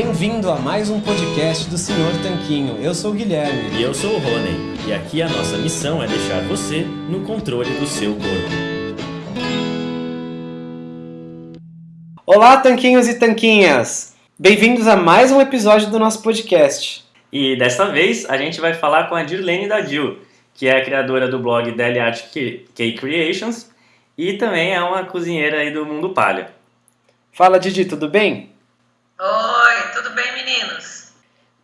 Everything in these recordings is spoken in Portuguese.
Bem-vindo a mais um podcast do Senhor Tanquinho. Eu sou o Guilherme. E eu sou o Rony. E aqui a nossa missão é deixar você no controle do seu corpo. Olá, tanquinhos e tanquinhas! Bem-vindos a mais um episódio do nosso podcast. E desta vez a gente vai falar com a Dirlene Dadil, que é a criadora do blog Deli Art Cake Creations e também é uma cozinheira aí do mundo palha. Fala, Didi, tudo bem? Oi, tudo bem, meninos?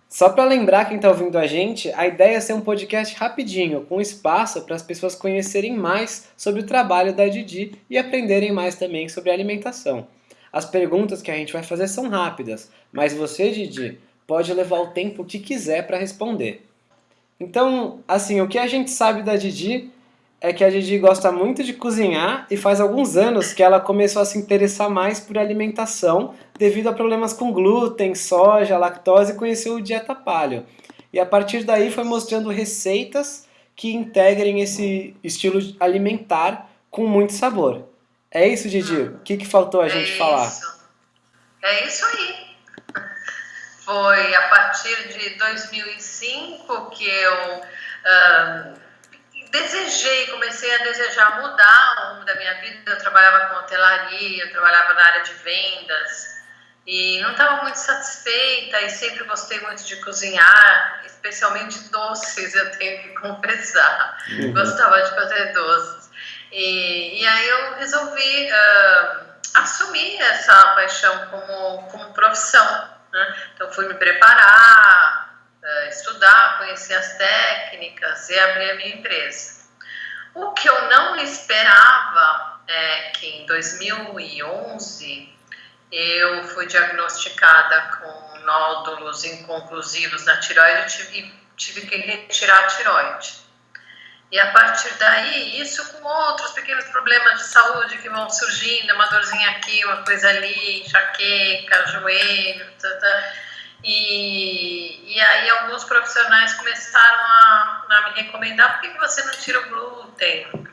Só para lembrar quem está ouvindo a gente, a ideia é ser um podcast rapidinho, com espaço para as pessoas conhecerem mais sobre o trabalho da Didi e aprenderem mais também sobre alimentação. As perguntas que a gente vai fazer são rápidas, mas você, Didi, pode levar o tempo que quiser para responder. Então, assim, o que a gente sabe da Didi é que a Didi gosta muito de cozinhar e faz alguns anos que ela começou a se interessar mais por alimentação devido a problemas com glúten, soja, lactose e conheceu o dieta paleo. E a partir daí foi mostrando receitas que integrem esse estilo alimentar com muito sabor. É isso, Didi? O que, que faltou a é gente isso. falar? É isso aí. Foi a partir de 2005 que eu desejei, comecei a desejar mudar o rumo da minha vida. Eu trabalhava com hotelaria, eu trabalhava na área de vendas e não estava muito satisfeita e sempre gostei muito de cozinhar, especialmente doces, eu tenho que confessar. Uhum. Gostava de fazer doces. E, e aí eu resolvi uh, assumir essa paixão como, como profissão. Né? Então fui me preparar, estudar, conhecer as técnicas e abrir a minha empresa. O que eu não esperava é que em 2011 eu fui diagnosticada com nódulos inconclusivos na tiroide e tive que retirar a tiroide. E a partir daí, isso com outros pequenos problemas de saúde que vão surgindo, uma dorzinha aqui, uma coisa ali, enxaqueca, joelho, tata, tá, tá. E, e aí alguns profissionais começaram a, a me recomendar por que você não tira o glúten?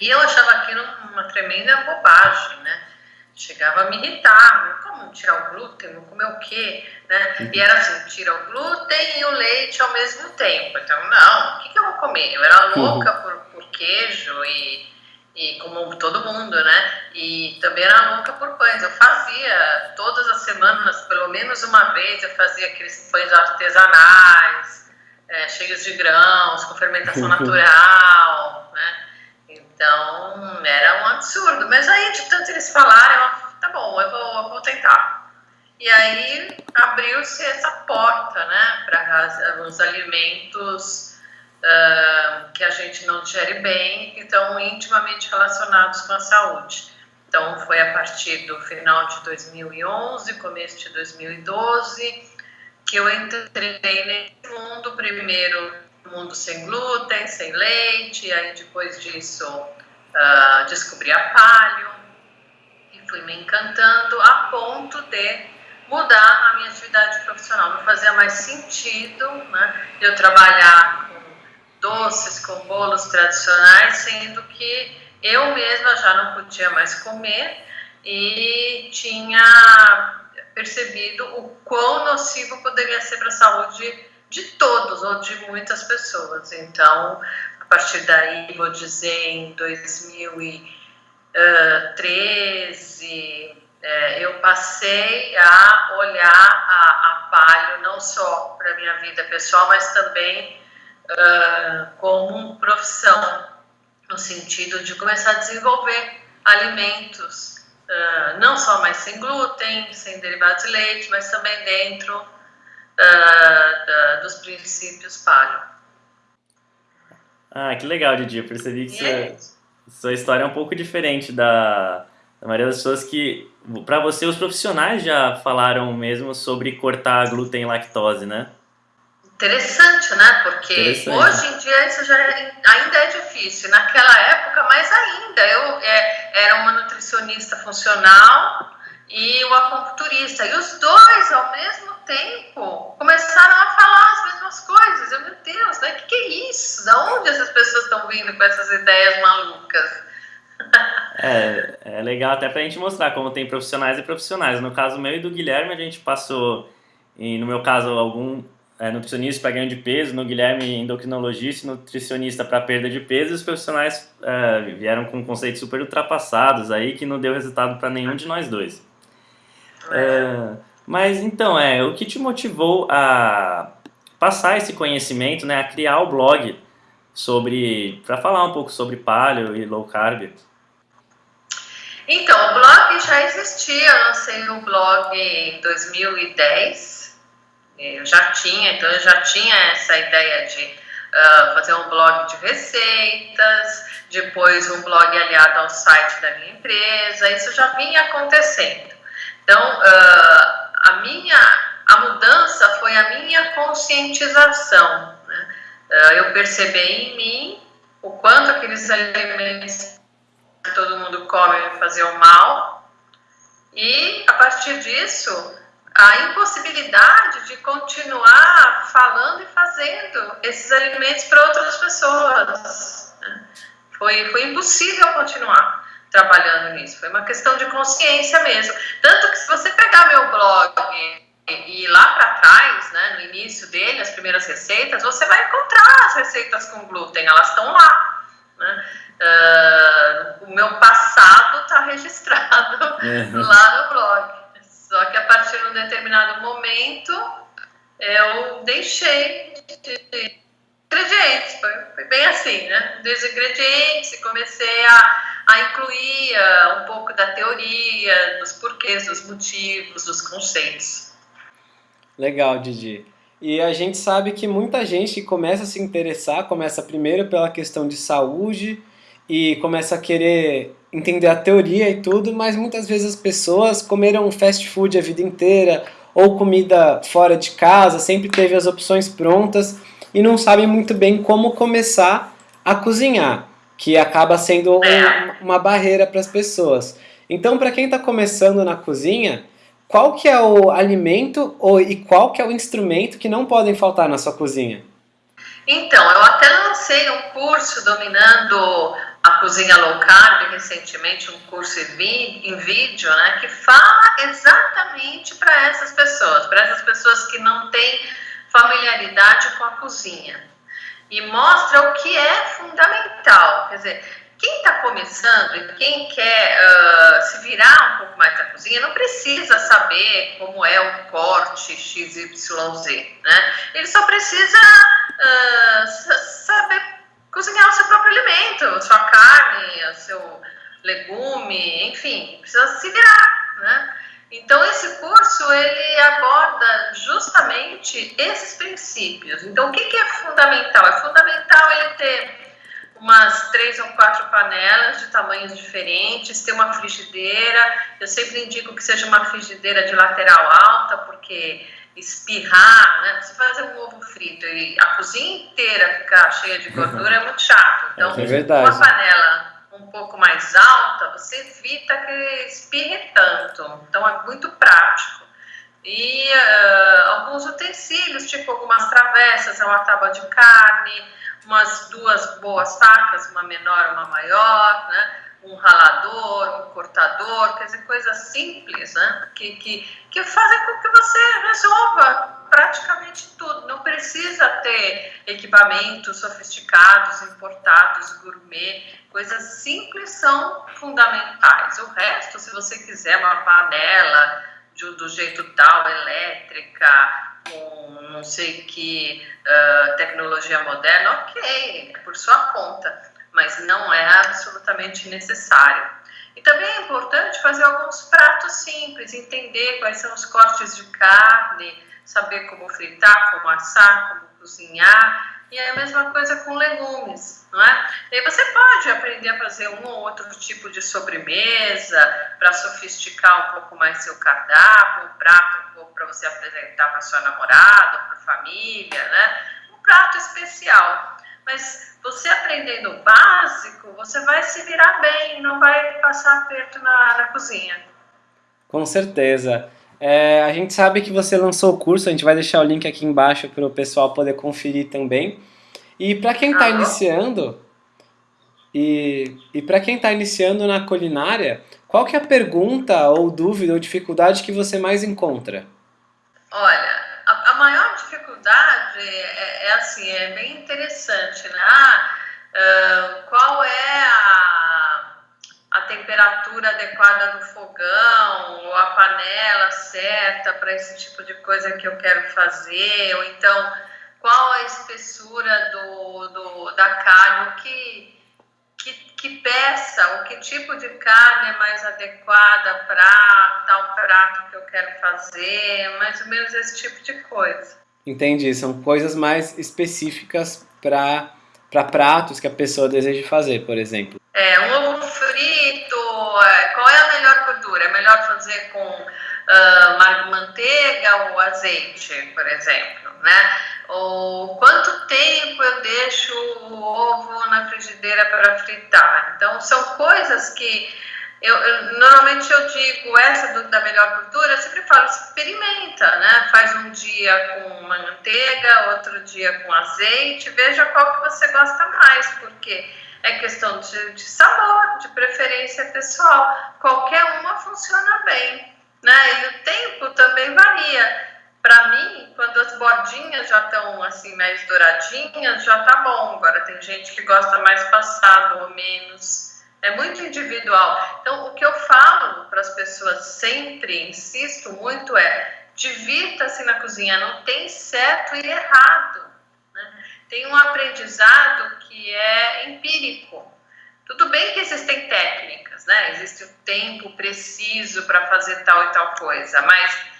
E eu achava aquilo uma tremenda bobagem, né? Chegava a me irritar, como tirar o glúten, vou comer o quê? Né? E era assim, tira o glúten e o leite ao mesmo tempo. Então, não, o que, que eu vou comer? Eu era louca por, por queijo e e como todo mundo, né? E também era louca por pães. Eu fazia todas as semanas, pelo menos uma vez, eu fazia aqueles pães artesanais, é, cheios de grãos, com fermentação natural, né? Então era um absurdo. Mas aí, de tanto eles falarem, eu, tá bom, eu vou, eu vou tentar. E aí abriu-se essa porta, né, para os alimentos uh, que a gente não digere bem, que estão intimamente relacionados com a saúde. Então, foi a partir do final de 2011, começo de 2012, que eu entrei nesse mundo, primeiro mundo sem glúten, sem leite, e aí depois disso uh, descobri a palio, e fui me encantando a ponto de mudar a minha atividade profissional. Não fazia mais sentido né, eu trabalhar doces, com bolos tradicionais, sendo que eu mesma já não podia mais comer e tinha percebido o quão nocivo poderia ser para a saúde de todos ou de muitas pessoas. Então, a partir daí, vou dizer, em 2013, é, eu passei a olhar a, a palio não só para a minha vida pessoal, mas também uh, como profissão, no sentido de começar a desenvolver alimentos, uh, não só mais sem glúten, sem derivados de leite, mas também dentro uh, da, dos princípios paleo. Ah, que legal, Didi. Eu percebi que sua, sua história é um pouco diferente da, da maioria das pessoas que, para você, os profissionais já falaram mesmo sobre cortar glúten e lactose, né? Interessante, né? Porque Interessante. hoje em dia isso já é, ainda é difícil. Naquela época, mais ainda. Eu é, era uma nutricionista funcional e o acupunturista. E os dois, ao mesmo tempo, começaram a falar as mesmas coisas. Eu, meu Deus, né? O que, que é isso? Da onde essas pessoas estão vindo com essas ideias malucas? É, é legal até pra gente mostrar como tem profissionais e profissionais. No caso meu e do Guilherme, a gente passou, e no meu caso, algum é, nutricionista para ganho de peso, no Guilherme endocrinologista e nutricionista para perda de peso, e os profissionais é, vieram com conceitos super ultrapassados aí que não deu resultado para nenhum de nós dois. É, mas então, é, o que te motivou a passar esse conhecimento, né, a criar o blog sobre, para falar um pouco sobre paleo e low carb? Então, o blog já existia, eu lancei o blog em 2010, eu já tinha, então eu já tinha essa ideia de uh, fazer um blog de receitas, depois um blog aliado ao site da minha empresa, isso já vinha acontecendo. Então, uh, a minha a mudança foi a minha conscientização. Né? Uh, eu percebi em mim o quanto aqueles alimentos que todo mundo come me faziam mal e, a partir disso, a impossibilidade de continuar falando e fazendo esses alimentos para outras pessoas. Né? Foi, foi impossível continuar trabalhando nisso. Foi uma questão de consciência mesmo. Tanto que se você pegar meu blog e ir lá para trás, né, no início dele, as primeiras receitas, você vai encontrar as receitas com glúten, elas estão lá. Né? Uh, o meu passado está registrado uhum. lá no blog. Só que a partir de um determinado momento eu deixei de ingredientes, foi, foi bem assim, né? Dos ingredientes comecei a, a incluir uh, um pouco da teoria, dos porquês, dos motivos, dos conceitos. Legal, Didi. E a gente sabe que muita gente começa a se interessar, começa primeiro pela questão de saúde e começa a querer entender a teoria e tudo, mas muitas vezes as pessoas comeram fast food a vida inteira ou comida fora de casa, sempre teve as opções prontas e não sabem muito bem como começar a cozinhar, que acaba sendo um, uma barreira para as pessoas. Então, para quem está começando na cozinha, qual que é o alimento ou, e qual que é o instrumento que não podem faltar na sua cozinha? Então, eu até lancei um curso dominando a cozinha low carb recentemente, um curso em vídeo, né, que fala exatamente para essas pessoas, para essas pessoas que não têm familiaridade com a cozinha. E mostra o que é fundamental, quer dizer, quem está começando e quem quer uh, se virar um pouco mais na cozinha não precisa saber como é o corte XYZ, né? Ele só precisa uh, saber cozinhar o seu próprio alimento, a sua carne, o seu legume, enfim, precisa se virar, né? Então esse curso ele aborda justamente esses princípios. Então o que, que é fundamental? É fundamental ele ter umas três ou quatro panelas de tamanhos diferentes, ter uma frigideira. Eu sempre indico que seja uma frigideira de lateral alta, porque espirrar, né? Você fazer um ovo frito e a cozinha inteira ficar cheia de gordura é muito chato. Então, é uma panela um pouco mais alta, você evita que espirre tanto. Então, é muito prático. E uh, alguns utensílios, tipo algumas travessas, uma tábua de carne, umas duas boas facas, uma menor, uma maior, né? Um ralador, um cortador, quer dizer, coisas simples, né? Que, que, que fazem com que você resolva praticamente tudo. Não precisa ter equipamentos sofisticados, importados, gourmet. Coisas simples são fundamentais. O resto, se você quiser uma panela de, do jeito tal, elétrica, com não sei que uh, tecnologia moderna, ok, é por sua conta, mas não é absolutamente necessário. E também é importante fazer alguns pratos simples, entender quais são os cortes de carne, saber como fritar, como assar, como cozinhar, e é a mesma coisa com legumes, não é? E aí você pode aprender a fazer um ou outro tipo de sobremesa para sofisticar um pouco mais seu cardápio, um prato para você apresentar para sua namorada, para a família, né? Um prato especial. Mas você aprendendo o básico, você vai se virar bem, não vai passar aperto na, na cozinha. Com certeza. É, a gente sabe que você lançou o curso, a gente vai deixar o link aqui embaixo para o pessoal poder conferir também. E para quem está iniciando, E, e para quem está iniciando na culinária, qual que é a pergunta ou dúvida ou dificuldade que você mais encontra? Olha, a, a maior dificuldade é, é, assim, é bem interessante, né? Ah, uh, qual é a, a temperatura adequada do fogão, ou a panela certa para esse tipo de coisa que eu quero fazer, ou então qual a espessura do, do, da carne, o que que, que peça ou que tipo de carne é mais adequada para tal prato que eu quero fazer, mais ou menos esse tipo de coisa. Entendi, são coisas mais específicas para para pratos que a pessoa deseja fazer, por exemplo. É, um ovo frito, é, qual é a melhor gordura? É melhor fazer com uh, manteiga ou azeite, por exemplo, né? Ou quanto tempo eu deixo o ovo na frigideira para fritar? Então, são coisas que eu, eu, normalmente eu digo essa do, da melhor cultura, eu sempre falo, experimenta, né? Faz um dia com manteiga, outro dia com azeite, veja qual que você gosta mais, porque é questão de, de sabor, de preferência pessoal. Qualquer uma funciona bem, né? E o tempo também varia. Para mim, quando as bordinhas já estão assim mais douradinhas, já tá bom. Agora tem gente que gosta mais passado ou menos. É muito individual. Então, o que eu falo para as pessoas sempre, insisto muito, é divirta-se na cozinha. Não tem certo e errado. Né? Tem um aprendizado que é empírico. Tudo bem que existem técnicas, né? Existe o tempo preciso para fazer tal e tal coisa, mas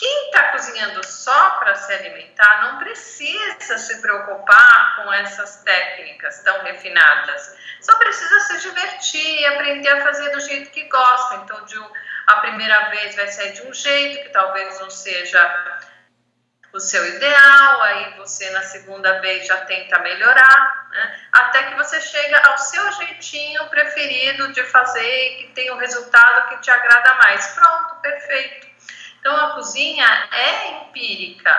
quem está cozinhando só para se alimentar não precisa se preocupar com essas técnicas tão refinadas. Só precisa se divertir e aprender a fazer do jeito que gosta. Então, de, a primeira vez vai sair de um jeito que talvez não seja o seu ideal, aí você na segunda vez já tenta melhorar, né? até que você chega ao seu jeitinho preferido de fazer e que tem o um resultado que te agrada mais. Pronto, perfeito. Então, a cozinha é empírica,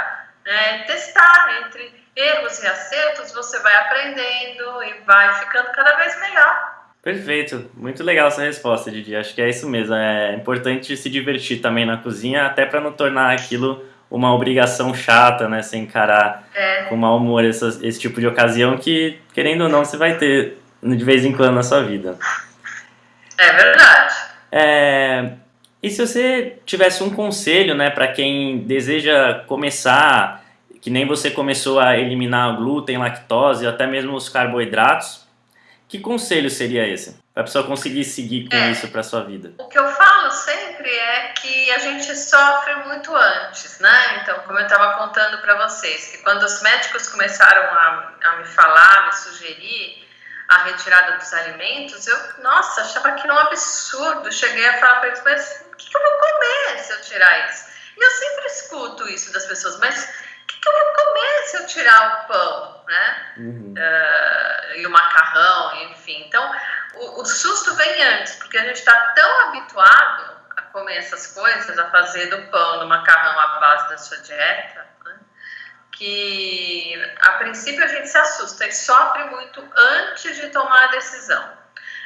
né? testar entre erros e acertos, você vai aprendendo e vai ficando cada vez melhor. Perfeito, muito legal essa resposta, Didi. Acho que é isso mesmo. É importante se divertir também na cozinha, até para não tornar aquilo uma obrigação chata, né? Você encarar é. com mau humor esse tipo de ocasião que, querendo ou não, você vai ter de vez em quando na sua vida. É verdade. É, e se você tivesse um conselho, né, para quem deseja começar, que nem você começou a eliminar o glúten, lactose, até mesmo os carboidratos, que conselho seria esse? Para a pessoa conseguir seguir com é, isso para sua vida. O que eu falo sempre é que a gente sofre muito antes, né? Então, como eu estava contando para vocês, que quando os médicos começaram a, a me falar, me sugerir, a retirada dos alimentos, eu, nossa, achava que era um absurdo. Cheguei a falar para eles, mas que, que, eu vou comer se eu tirar isso? E eu sempre escuto isso das pessoas, mas o que, que eu vou comer se eu tirar o pão, né? Uhum. Uh, e o macarrão, enfim. Então, o, o susto vem antes, porque a gente está tão habituado a comer essas coisas, a fazer do pão, do macarrão a base da sua dieta, que a princípio a gente se assusta e sofre muito antes de tomar a decisão.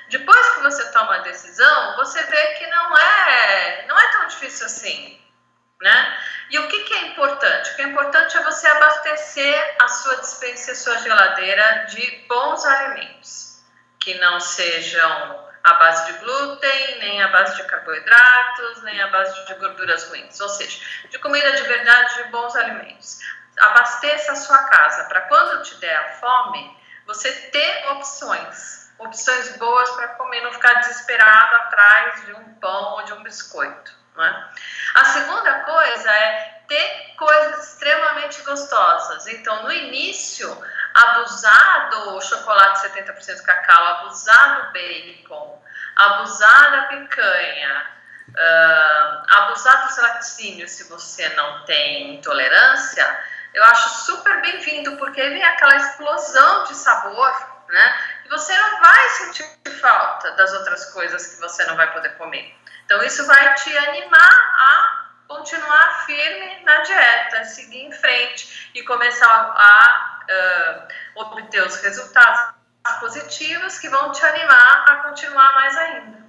Depois que você toma a decisão, você vê que não é, não é tão difícil assim, né? E o que, que é importante? O que é importante é você abastecer a sua dispensa e sua geladeira de bons alimentos, que não sejam à base de glúten, nem à base de carboidratos, nem à base de gorduras ruins, ou seja, de comida de verdade, de bons alimentos abasteça a sua casa para quando te der a fome, você ter opções, opções boas para comer, não ficar desesperado atrás de um pão ou de um biscoito. Né? A segunda coisa é ter coisas extremamente gostosas. Então, no início, abusar do chocolate 70% cacau, abusar do bacon, abusar da picanha, uh, abusar dos laticínios se você não tem intolerância, eu acho super bem-vindo, porque vem aquela explosão de sabor, né? E você não vai sentir falta das outras coisas que você não vai poder comer. Então, isso vai te animar a continuar firme na dieta, seguir em frente e começar a uh, obter os resultados positivas que vão te animar a continuar mais ainda.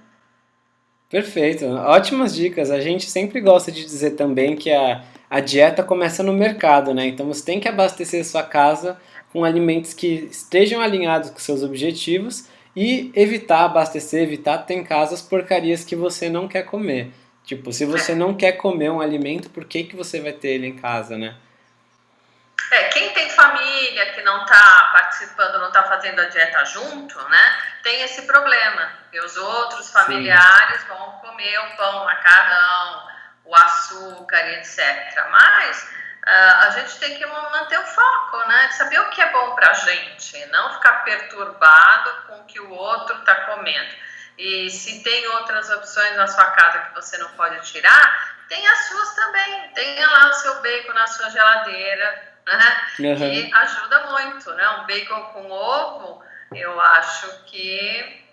Perfeito, ótimas dicas. A gente sempre gosta de dizer também que a, a dieta começa no mercado, né? Então você tem que abastecer sua casa com alimentos que estejam alinhados com seus objetivos e evitar abastecer, evitar ter em casa as porcarias que você não quer comer. Tipo, se você não quer comer um alimento, por que, que você vai ter ele em casa, né? É, quem tem família que não está participando, não está fazendo a dieta junto, né, tem esse problema. E os outros familiares Sim. vão comer o pão, o macarrão, o açúcar etc. Mas a gente tem que manter o foco, né, de saber o que é bom para a gente, não ficar perturbado com o que o outro está comendo. E se tem outras opções na sua casa que você não pode tirar, tem as suas também. Tenha lá o seu bacon na sua geladeira, né? Uhum. Que ajuda muito, né? Um bacon com ovo, eu acho que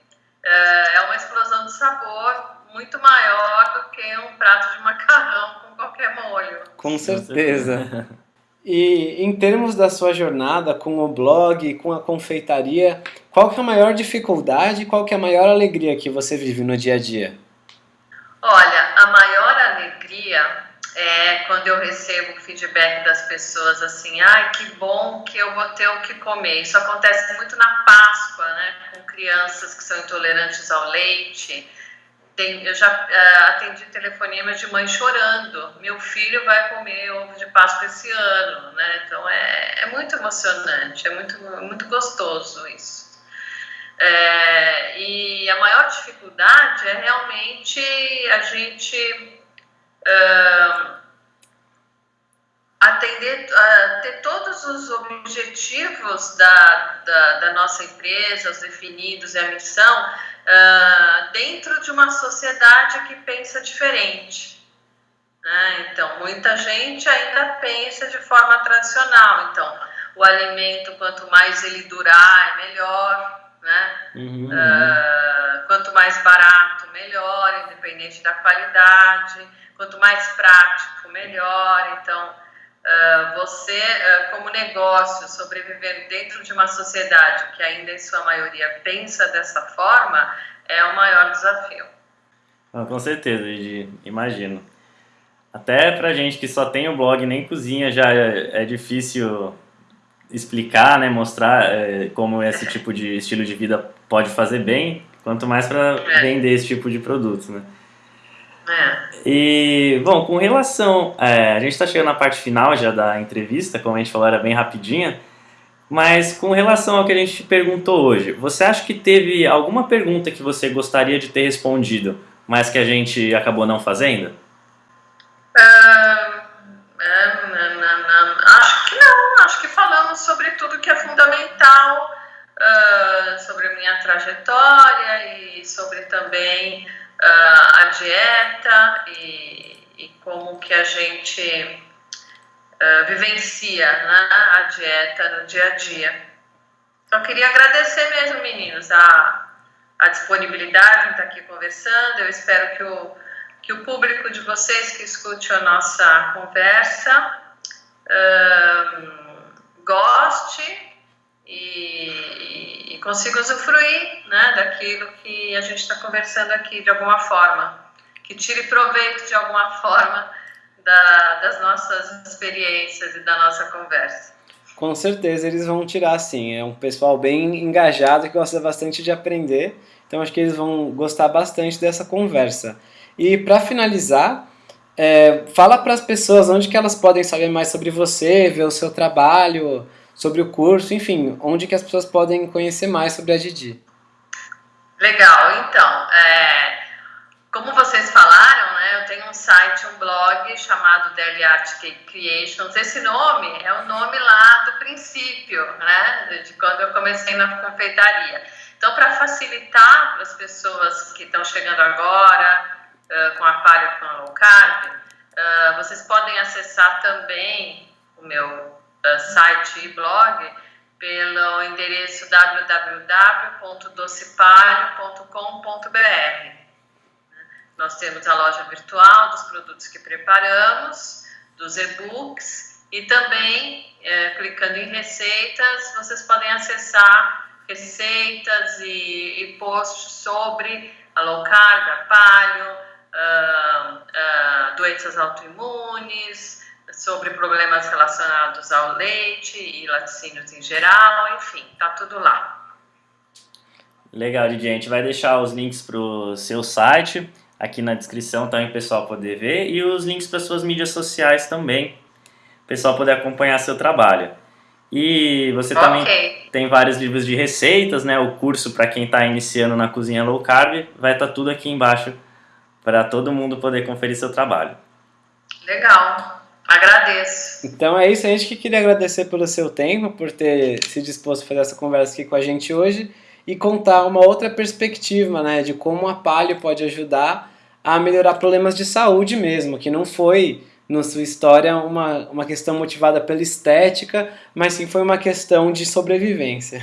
é, é uma explosão de sabor muito maior do que um prato de macarrão qualquer molho. Com certeza. E em termos da sua jornada com o blog, com a confeitaria, qual que é a maior dificuldade e qual que é a maior alegria que você vive no dia a dia? Olha, a maior alegria é, quando eu recebo feedback das pessoas assim, ai, que bom que eu vou ter o que comer. Isso acontece muito na Páscoa, né, com crianças que são intolerantes ao leite. Tem, eu já uh, atendi telefonema de mãe chorando, meu filho vai comer ovo de Páscoa esse ano, né? Então é, é muito emocionante, é muito, muito gostoso isso. É, e a maior dificuldade é realmente a gente uh, atender, uh, ter todos os objetivos da, da, da, nossa empresa, os definidos e a missão, uh, dentro de uma sociedade que pensa diferente. Né? Então, muita gente ainda pensa de forma tradicional. Então, o alimento, quanto mais ele durar, é melhor. Né? Uhum. Uh, quanto mais barato, melhor, independente da qualidade quanto mais prático, melhor. Então, você, uh, como negócio, sobrevivendo dentro de uma sociedade que ainda em sua maioria pensa dessa forma, é o maior desafio. Ah, com certeza, Gigi, imagino. Até pra gente que só tem o blog nem cozinha já é, é difícil explicar, né, mostrar é, como esse tipo de estilo de vida pode fazer bem, quanto mais para é. vender esse tipo de produto, né? É. E, bom, com relação. É, a gente está chegando na parte final já da entrevista, como a gente falou, era bem rapidinha. Mas com relação ao que a gente te perguntou hoje, você acha que teve alguma pergunta que você gostaria de ter respondido, mas que a gente acabou não fazendo? Uh, acho que não, acho que falamos sobre tudo que é fundamental, uh, sobre a minha trajetória e sobre também uh, a dieta e, e, como que a gente uh, vivencia né, a dieta no dia a dia. Só queria agradecer mesmo, meninos, a, a disponibilidade em estar aqui conversando. Eu espero que o, que o público de vocês que escute a nossa conversa uh, goste e, e consiga usufruir né, daquilo que a gente está conversando aqui de alguma forma, que tire proveito de alguma forma da, das nossas experiências e da nossa conversa. Com certeza eles vão tirar sim, é um pessoal bem engajado que gosta bastante de aprender, então acho que eles vão gostar bastante dessa conversa. E para finalizar, é, fala para as pessoas onde que elas podem saber mais sobre você, ver o seu trabalho, sobre o curso, enfim, onde que as pessoas podem conhecer mais sobre a Didi. Legal, então, é, como vocês falaram, né, eu tenho um site, um blog chamado Daily Art Creations. Esse nome é o nome lá do princípio, né, de quando eu comecei na confeitaria. Então, para facilitar para as pessoas que estão chegando agora uh, com a palha com a low carb, uh, vocês podem acessar também o meu site e blog pelo endereço www.docepalho.com.br. Nós temos a loja virtual dos produtos que preparamos, dos e-books e também, é, clicando em receitas, vocês podem acessar receitas e, e posts sobre a low carb, a paleo, uh, uh, doenças autoimunes, sobre problemas relacionados ao leite e laticínios em geral, enfim, tá tudo lá. Legal, Didi. A gente vai deixar os links para o seu site aqui na descrição também o pessoal poder ver e os links para suas mídias sociais também, o pessoal poder acompanhar seu trabalho. E você okay. também tem vários livros de receitas, né? O curso para quem está iniciando na cozinha low carb vai estar tá tudo aqui embaixo para todo mundo poder conferir seu trabalho. Legal, agradeço. Então é isso, a gente que queria agradecer pelo seu tempo, por ter se disposto a fazer essa conversa aqui com a gente hoje e contar uma outra perspectiva, né, de como a palio pode ajudar a melhorar problemas de saúde mesmo, que não foi na sua história uma, uma questão motivada pela estética, mas sim foi uma questão de sobrevivência.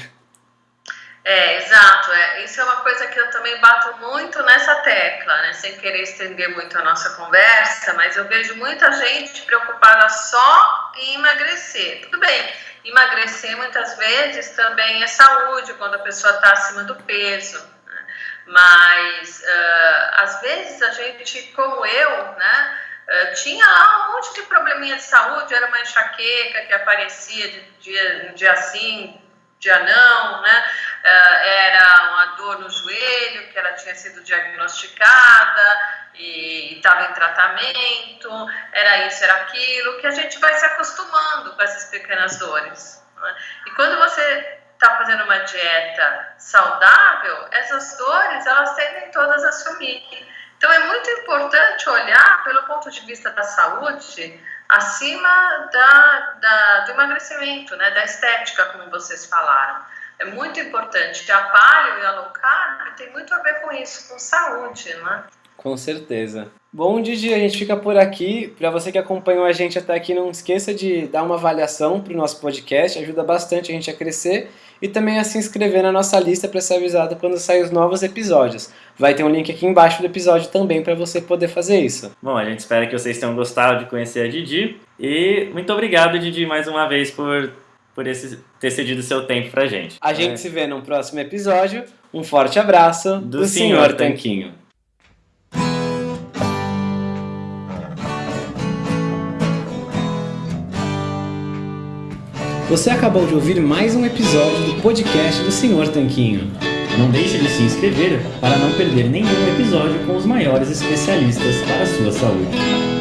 É, exato. É, isso é uma coisa que eu também bato muito nessa tecla, né? Sem querer estender muito a nossa conversa, mas eu vejo muita gente preocupada só em emagrecer. Tudo bem, emagrecer muitas vezes também é saúde quando a pessoa está acima do peso. Né? Mas uh, às vezes a gente, como eu, né? Uh, tinha lá um monte de probleminha de saúde, era uma enxaqueca que aparecia de dia, um dia sim, dia não, né? Uh, era uma dor no joelho que ela tinha sido diagnosticada e estava em tratamento, era isso, era aquilo, que a gente vai se acostumando com essas pequenas dores. Né? E quando você está fazendo uma dieta saudável, essas dores elas tendem todas a sumir. Então é muito importante olhar pelo ponto de vista da saúde acima da, da, do emagrecimento, né, da estética, como vocês falaram. É muito importante. A paleo e a low carb tem muito a ver com isso, com saúde, né? Com certeza. Bom, Didi, a gente fica por aqui. Para você que acompanhou a gente até aqui, não esqueça de dar uma avaliação para o nosso podcast, ajuda bastante a gente a crescer e também a se inscrever na nossa lista para ser avisado quando sair os novos episódios. Vai ter um link aqui embaixo do episódio também para você poder fazer isso. Bom, a gente espera que vocês tenham gostado de conhecer a Didi e muito obrigado, Didi, mais uma vez por, por esse, ter cedido seu tempo para gente. A gente é. se vê num próximo episódio. Um forte abraço do, do Senhor Tanquinho. Você acabou de ouvir mais um episódio do podcast do Senhor Tanquinho. Não deixe de se inscrever para não perder nenhum episódio com os maiores especialistas para a sua saúde.